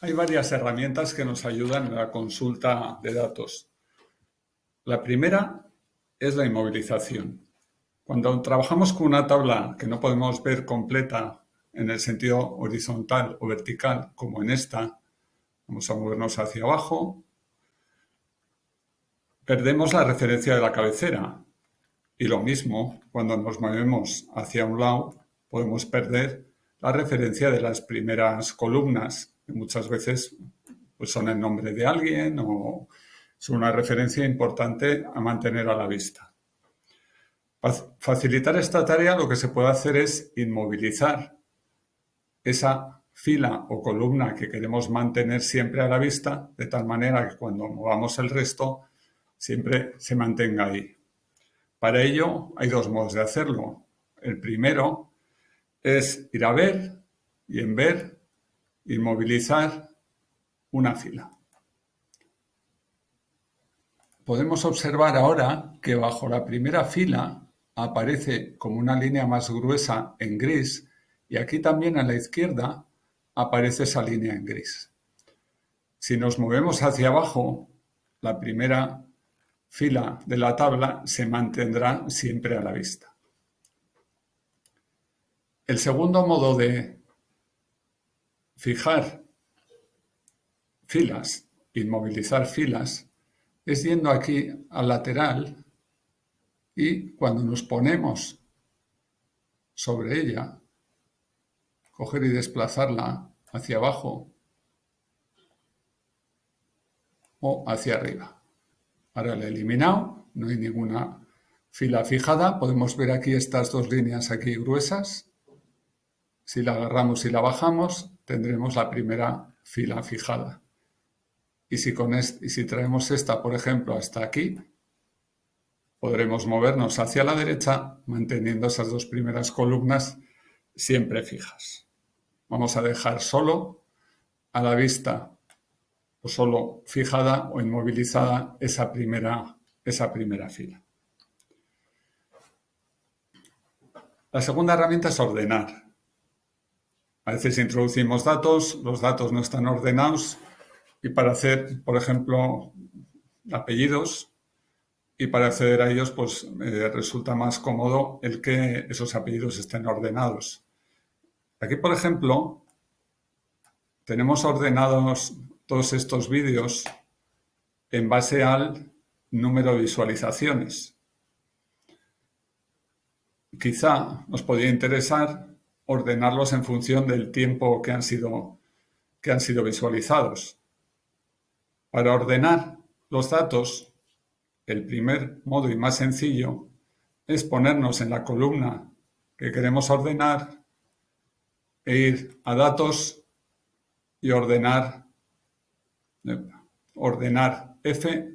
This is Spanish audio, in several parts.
Hay varias herramientas que nos ayudan en la consulta de datos. La primera es la inmovilización. Cuando trabajamos con una tabla que no podemos ver completa en el sentido horizontal o vertical, como en esta, vamos a movernos hacia abajo, perdemos la referencia de la cabecera. Y lo mismo, cuando nos movemos hacia un lado, podemos perder la referencia de las primeras columnas, muchas veces pues, son el nombre de alguien o son una referencia importante a mantener a la vista. Para facilitar esta tarea lo que se puede hacer es inmovilizar esa fila o columna que queremos mantener siempre a la vista, de tal manera que cuando movamos el resto siempre se mantenga ahí. Para ello hay dos modos de hacerlo. El primero es ir a ver y en ver inmovilizar una fila. Podemos observar ahora que bajo la primera fila aparece como una línea más gruesa en gris y aquí también a la izquierda aparece esa línea en gris. Si nos movemos hacia abajo, la primera fila de la tabla se mantendrá siempre a la vista. El segundo modo de fijar filas, inmovilizar filas, es yendo aquí al lateral y cuando nos ponemos sobre ella, coger y desplazarla hacia abajo o hacia arriba. Ahora la he eliminado, no hay ninguna fila fijada. Podemos ver aquí estas dos líneas aquí gruesas. Si la agarramos y la bajamos, tendremos la primera fila fijada. Y si, con y si traemos esta, por ejemplo, hasta aquí, podremos movernos hacia la derecha manteniendo esas dos primeras columnas siempre fijas. Vamos a dejar solo a la vista o solo fijada o inmovilizada esa primera, esa primera fila. La segunda herramienta es ordenar. A veces introducimos datos, los datos no están ordenados y para hacer, por ejemplo, apellidos y para acceder a ellos pues eh, resulta más cómodo el que esos apellidos estén ordenados. Aquí, por ejemplo, tenemos ordenados todos estos vídeos en base al número de visualizaciones. Quizá nos podría interesar ordenarlos en función del tiempo que han sido, que han sido visualizados. Para ordenar los datos, el primer modo y más sencillo es ponernos en la columna que queremos ordenar e ir a datos y ordenar ordenar F,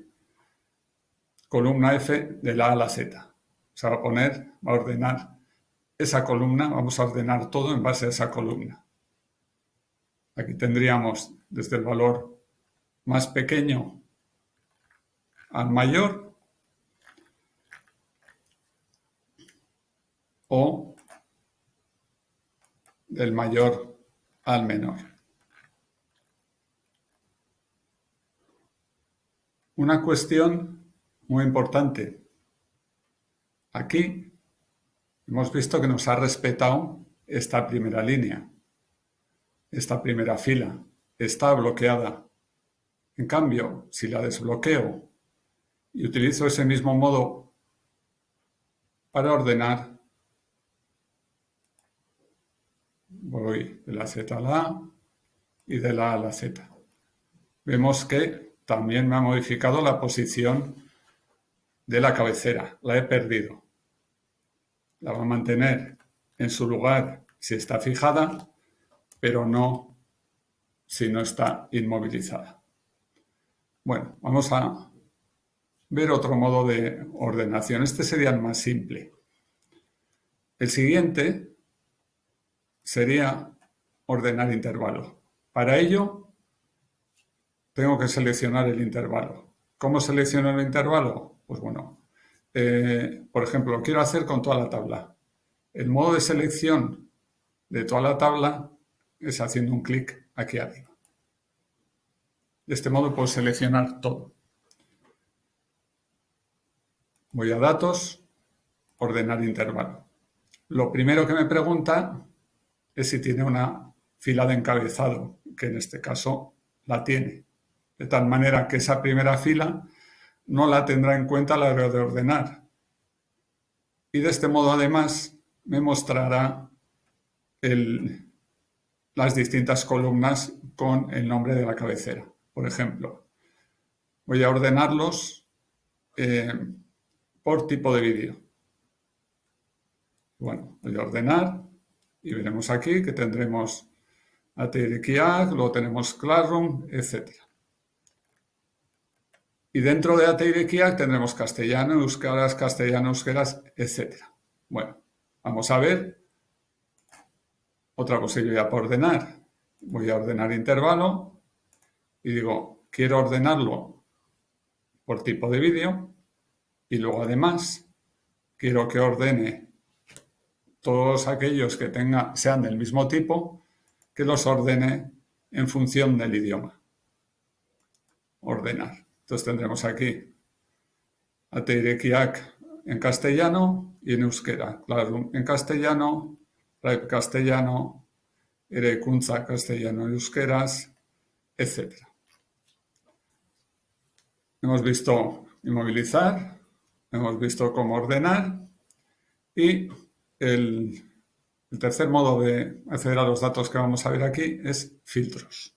columna F de la A a la Z. Se va a poner, va a ordenar esa columna, vamos a ordenar todo en base a esa columna. Aquí tendríamos desde el valor más pequeño al mayor o del mayor al menor. Una cuestión muy importante. Aquí hemos visto que nos ha respetado esta primera línea, esta primera fila, está bloqueada. En cambio, si la desbloqueo y utilizo ese mismo modo para ordenar, voy de la Z a la A y de la A a la Z. Vemos que también me ha modificado la posición de la cabecera. La he perdido. La va a mantener en su lugar si está fijada, pero no si no está inmovilizada. Bueno, vamos a ver otro modo de ordenación. Este sería el más simple. El siguiente sería ordenar intervalo. Para ello tengo que seleccionar el intervalo. ¿Cómo selecciono el intervalo? Pues bueno, eh, por ejemplo, lo quiero hacer con toda la tabla. El modo de selección de toda la tabla es haciendo un clic aquí arriba. De este modo puedo seleccionar todo. Voy a datos, ordenar intervalo. Lo primero que me pregunta es si tiene una fila de encabezado, que en este caso la tiene. De tal manera que esa primera fila no la tendrá en cuenta a la hora de ordenar. Y de este modo además me mostrará las distintas columnas con el nombre de la cabecera. Por ejemplo, voy a ordenarlos eh, por tipo de vídeo. Bueno, voy a ordenar y veremos aquí que tendremos ATRKIAC, luego tenemos Classroom, etc. Y dentro de ATRKIAC tendremos castellano, euskaras, castellano, euskeras, etc. Bueno, vamos a ver otra cosilla por ordenar. Voy a ordenar intervalo y digo, quiero ordenarlo por tipo de vídeo y luego además quiero que ordene todos aquellos que sean del mismo tipo, que los ordene en función del idioma. Ordenar. Entonces tendremos aquí Ateirekiak en castellano y en euskera. Claro, en castellano, Raip castellano, Erekunza castellano y euskeras, etc. Hemos visto inmovilizar, hemos visto cómo ordenar y el, tercer modo de acceder a los datos que vamos a ver aquí es filtros.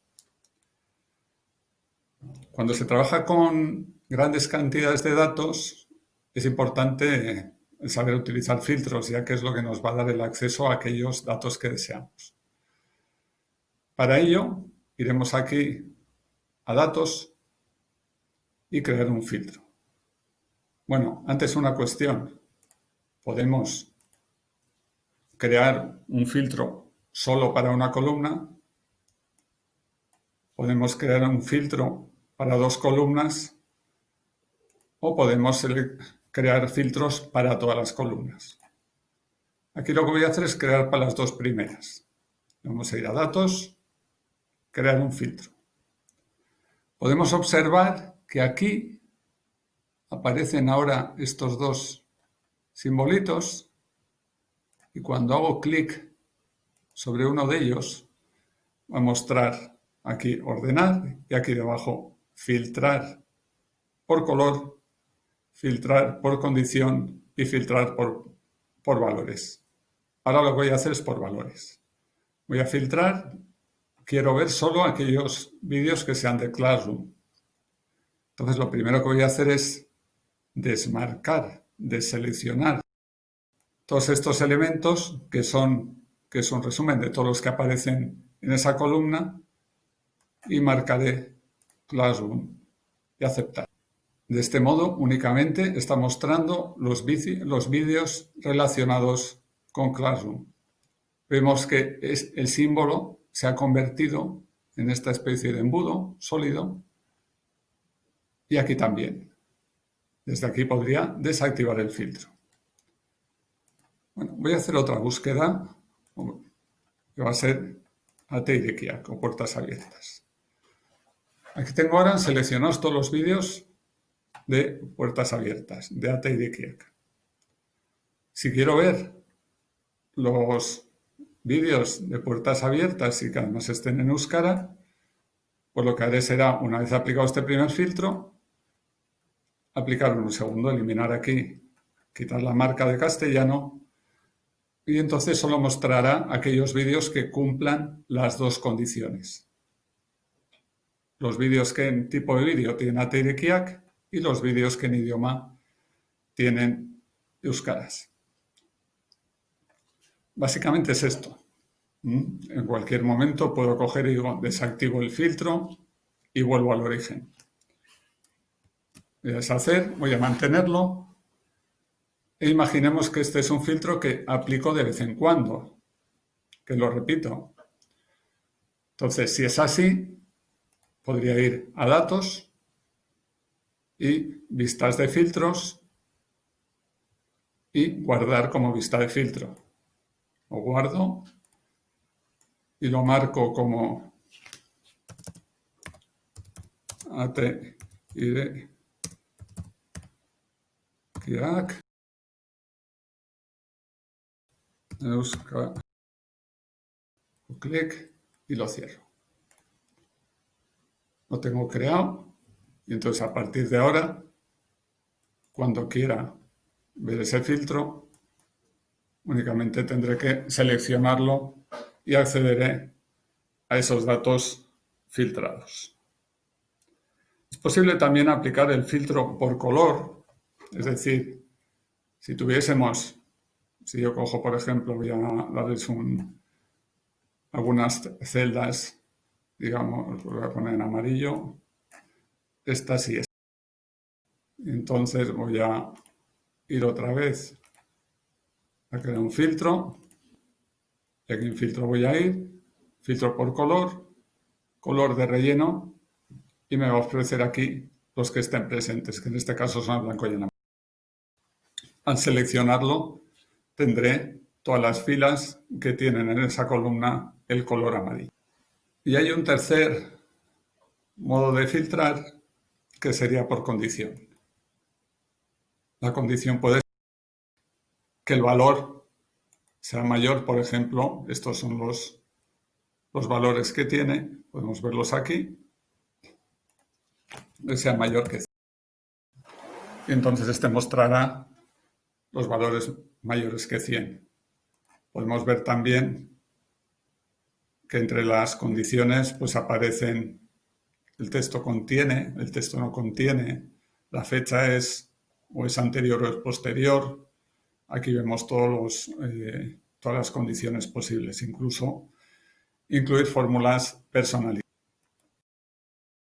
Cuando se trabaja con grandes cantidades de datos, es importante saber utilizar filtros, ya que es lo que nos va a dar el acceso a aquellos datos que deseamos. Para ello, iremos aquí a Datos y crear un filtro. Bueno, antes una cuestión. Podemos crear un filtro solo para una columna. Podemos crear un filtro para dos columnas o podemos crear filtros para todas las columnas. Aquí lo que voy a hacer es crear para las dos primeras. Vamos a ir a Datos, crear un filtro. Podemos observar que aquí aparecen ahora estos dos simbolitos y cuando hago clic sobre uno de ellos va a mostrar aquí ordenar y aquí debajo filtrar por color, filtrar por condición y filtrar por, por valores. Ahora lo que voy a hacer es por valores. Voy a filtrar, quiero ver solo aquellos vídeos que sean de Classroom. Entonces lo primero que voy a hacer es desmarcar, deseleccionar todos estos elementos que son, que resumen de todos los que aparecen en esa columna y marcaré Classroom y aceptar. De este modo únicamente está mostrando los, vídeos relacionados con Classroom. Vemos que es, el símbolo se ha convertido en esta especie de embudo sólido y aquí también. Desde aquí podría desactivar el filtro. Bueno, voy a hacer otra búsqueda que va a ser Ateirekiak o puertas abiertas. Aquí tengo ahora seleccionados todos los vídeos de puertas abiertas, de Ateirekiak. Si quiero ver los vídeos de puertas abiertas y que además estén en Euskara, pues lo que haré será, una vez aplicado este primer filtro, aplicar un segundo, eliminar aquí, quitar la marca de castellano y entonces solo mostrará aquellos vídeos que cumplan las dos condiciones. Los vídeos que en tipo de vídeo tienen Ateirekiak y los vídeos que en idioma tienen Euskaras. Básicamente es esto. En cualquier momento puedo coger y desactivo el filtro y vuelvo al origen. Voy a deshacer, voy a mantenerlo e imaginemos que este es un filtro que aplico de vez en cuando, que lo repito. Entonces, si es así, podría ir a Datos y Vistas de filtros y guardar como vista de filtro. Lo guardo y lo marco como AT, ID, Kiak, Euska, clic y lo cierro. Lo tengo creado y entonces a partir de ahora, cuando quiera ver ese filtro, únicamente tendré que seleccionarlo y accederé a esos datos filtrados. Es posible también aplicar el filtro por color, es decir, si tuviésemos, si yo cojo por ejemplo, voy a darles un, algunas celdas, digamos, voy a poner en amarillo, esta sí es. Entonces voy a ir otra vez a crear un filtro, y aquí en filtro voy a ir, filtro por color, color de relleno, y me va a ofrecer aquí los que estén presentes, que en este caso son el blanco y el amarillo. Al seleccionarlo, tendré todas las filas que tienen en esa columna el color amarillo. Y hay un tercer modo de filtrar que sería por condición. La condición puede ser que el valor sea mayor, por ejemplo, estos son los, los valores que tiene, podemos verlos aquí, que sea mayor que 100. Y entonces este mostrará los valores mayores que 100. Podemos ver también que entre las condiciones pues aparecen el texto contiene, el texto no contiene, la fecha es o es anterior o es posterior. Aquí vemos todos los, eh, todas las condiciones posibles, incluso incluir fórmulas personalizadas.